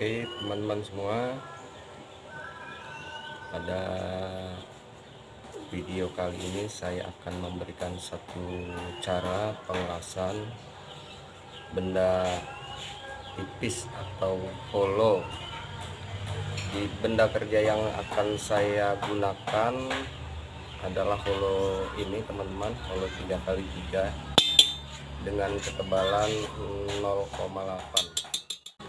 Oke teman-teman semua. Pada video kali ini saya akan memberikan satu cara pengerasan benda tipis atau hollow di benda kerja yang akan saya gunakan adalah holo ini teman-teman holo 3x3 dengan ketebalan 0,8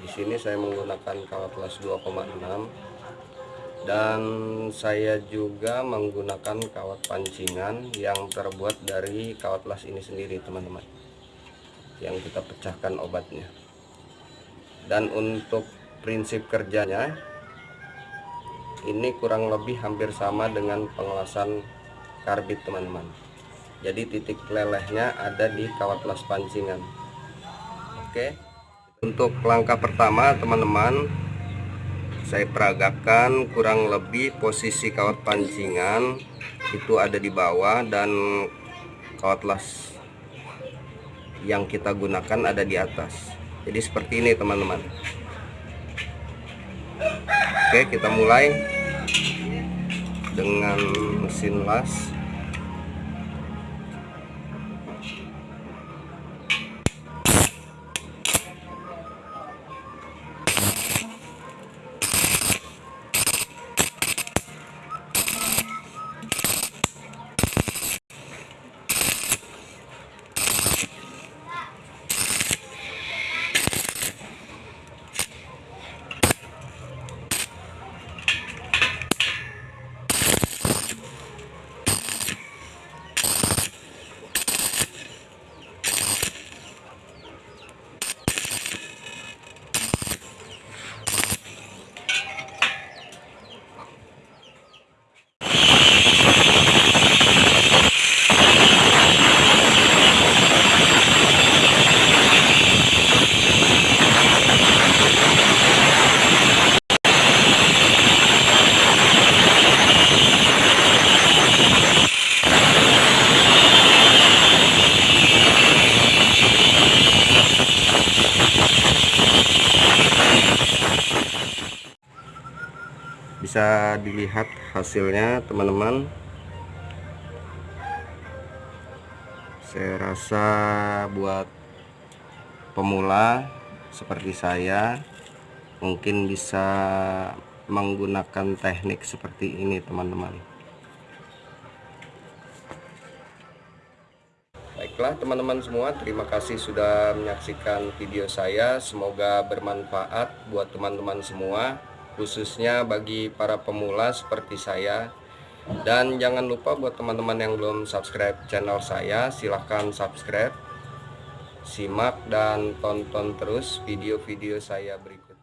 di sini saya menggunakan kawat las 2,6 dan saya juga menggunakan kawat pancingan yang terbuat dari kawat las ini sendiri teman-teman. Yang kita pecahkan obatnya. Dan untuk prinsip kerjanya ini kurang lebih hampir sama dengan pengelasan karbit teman-teman. Jadi titik lelehnya ada di kawat las pancingan. Oke untuk langkah pertama teman-teman saya peragakan kurang lebih posisi kawat pancingan itu ada di bawah dan kawat las yang kita gunakan ada di atas. Jadi seperti ini teman-teman. Oke kita mulai dengan mesin las bisa dilihat hasilnya teman-teman. Saya rasa buat pemula seperti saya mungkin bisa menggunakan teknik seperti ini teman-teman. Baiklah teman-teman semua terima kasih sudah menyaksikan video saya. Semoga bermanfaat buat teman-teman semua khususnya bagi para pemula seperti saya. Dan jangan lupa buat teman-teman yang belum subscribe channel saya silahkan subscribe simak dan tonton terus video-video saya berikut